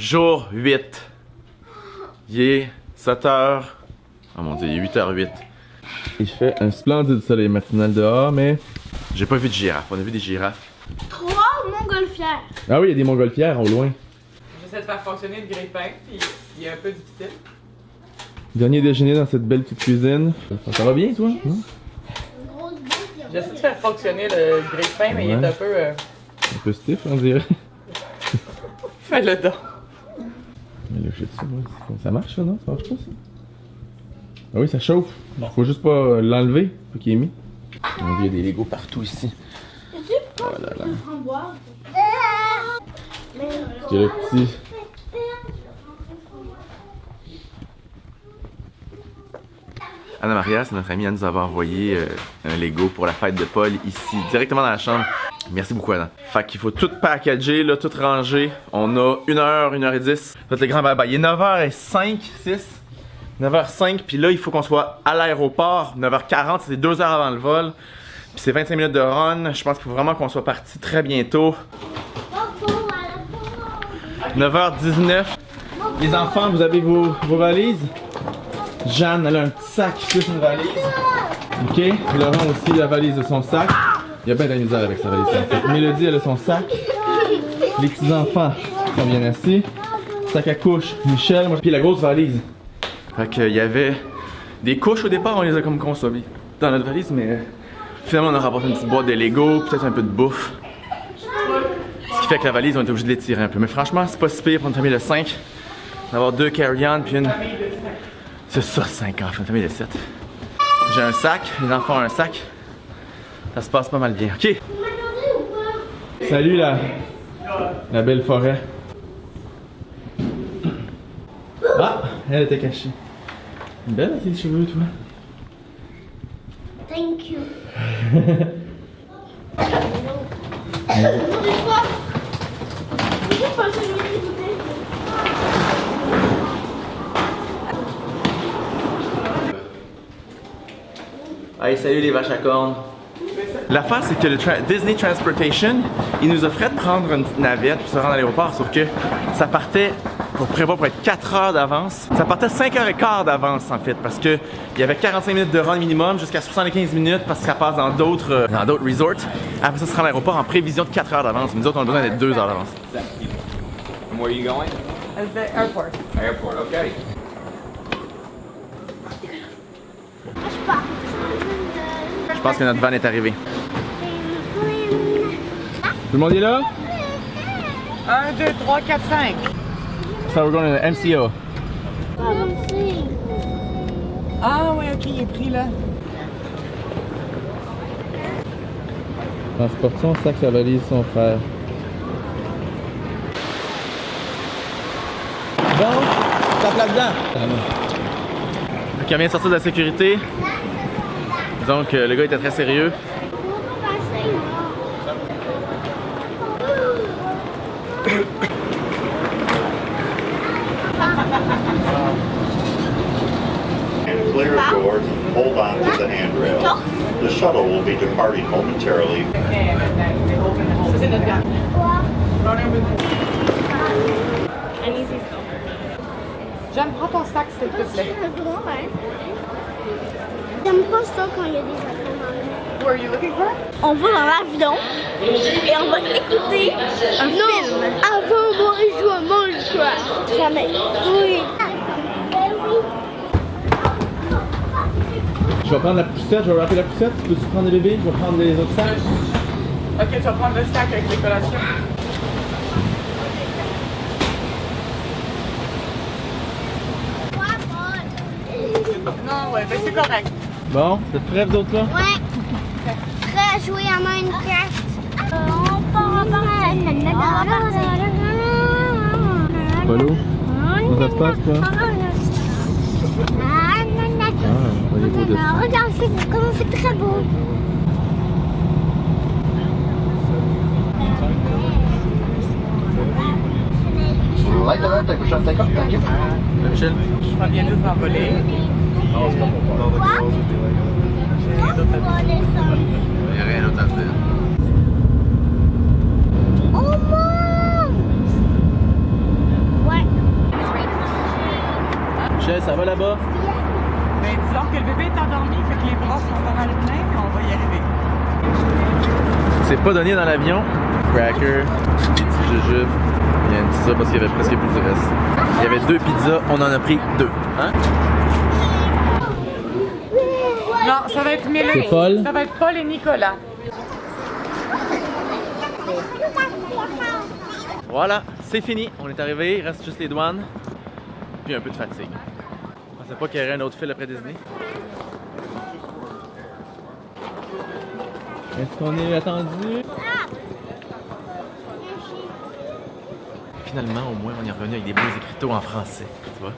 jour 8. Il est 7h. Oh mon dieu, il est 8h08. Il fait un splendide soleil matinal dehors, mais j'ai pas vu de girafe. On a vu des girafes. Trois montgolfières. Ah oui, il y a des montgolfières au loin. J'essaie de faire fonctionner le grille-pain, puis il est un peu difficile. Dernier déjeuner dans cette belle petite cuisine. Ça, ça va bien, toi? Hein? J'essaie de faire fonctionner le grille-pain, mais il est un peu. euh, Un peu stiff, on dirait. Fais le don. Je sais pas, ça marche, ça, non? Ça marche pas, ça? Ah oui, ça chauffe. Faut juste pas euh, l'enlever, faut qu'il est mis. Il y a des Legos partout ici. Tu Oh là là. C'est le petit. Anna Maria, c'est notre amie, elle nous avait envoyé euh, un Lego pour la fête de Paul ici, directement dans la chambre. Merci beaucoup, Anna. Fait qu'il faut tout packager, tout ranger. On a 1 heure, 1 heure et 10. Faites le grand bye Il est 9h05, 6. 9h05, puis là, il faut qu'on soit à l'aéroport. 9h40, c'est 2 heures avant le vol. Puis c'est 25 minutes de run. Je pense qu'il faut vraiment qu'on soit parti très bientôt. 9h19. Les enfants, vous avez vos, vos valises? Jeanne, elle a un petit sac plus une valise. Ok. Laurent aussi la valise de son sac. Il y a bien de la misère avec sa valise. Mélodie, elle a son sac. Les petits enfants sont bien assis. Sac à couche, Michel, moi, puis la grosse valise. Fait qu'il y avait des couches au départ, on les a comme consommées dans notre valise, mais euh, finalement on a rapporté une petite boîte de Lego, peut-être un peu de bouffe. Ce qui fait que la valise, on est obligé de l'étirer un peu. Mais franchement, c'est pas si pire pour une famille de 5 d'avoir deux carry-on puis une. C'est ça, 5 enfants, une famille de 7. J'ai un sac, les enfants ont un sac. Ça se passe pas mal bien. Ok. Salut la, la belle forêt. Ah, elle était cachée. Belle tes cheveux, toi. Thank you. Hey, salut les vaches à cornes. L'affaire, c'est que le tra- Disney Transportation, il nous offrait de prendre une petite navette pour se rendre à l'aéroport, sauf que ça partait pour prévoir pour être 4 heures d'avance. Ça partait 5 heures et quart d'avance, en fait, parce que il y avait 45 minutes de run minimum jusqu'à 75 minutes parce que ça passe dans d'autres euh, dans d'autres resorts. Après ça, se rend à l'aéroport en prévision de 4 heures d'avance. Mais Nous autres, on a besoin d'être 2 heures d'avance. And where are you going? At the airport. Airport, okay. Je pars. Je pense que notre van est arrivé. Tout le monde est là? 1, 2, 3, 4, 5. So we're going to the MCO. Ah, ouais, ok, il est pris là. Transporte son sac, sa valise, son frère. Bon, tape là-dedans. Le vient de sortir de la sécurité. Donc, euh, le gars était très sérieux. Pourquoi passer and clear of doors and hold on to the handrail. The shuttle will be departing momentarily. C'est notre gars. Jeanne, prends ton sac, s'il te plaît. C'est grand? J'aime pas ça quand il y a des avions dans l'air. Who are you looking for? On va dans l'avion et on va écouter un film. Avant, moi, je joue à Minecraft. Jamais. Oui. Je vais prendre la poussette, je vais rappeler la poussette. Peux-tu prendre les bébés? Je vais prendre les autres sacs. Ok, tu vas prendre le sac avec les collations. Non, ouais, ben c'est correct. Bon, vous êtes prêts, vous autres, là? Ouais. Prêt à jouer à Minecraft? Euh, on part. Polo? Comment ça se passe, toi? Ah. Ah. Regarde, c'est comment c'est très beau. Michel? Je m'en viens juste d'envoler. Quoi? On va descendre. Il n'y a rien d'autre à faire. On monte! Voilà Michel, ça va là-bas? Mais disons que le bébé est endormi, fait que les bras sont pas mal pleins, on va y arriver. C'est pas donné dans l'avion. Cracker, des petits jujubes. Il y a une pizza parce qu'il y avait presque plus de reste. Il y avait deux pizzas, on en a pris deux. Hein? Non, ça va être Paul? Ça va être Paul et Nicolas. Voilà, c'est fini. On est arrivé, il reste juste les douanes. Puis un peu de fatigue. Je pensais pas qu'il y aurait un autre fil après Disney. Est-ce qu'on est attendu? Finalement, au moins, on est revenu avec des beaux écriteaux en français. Tu vois?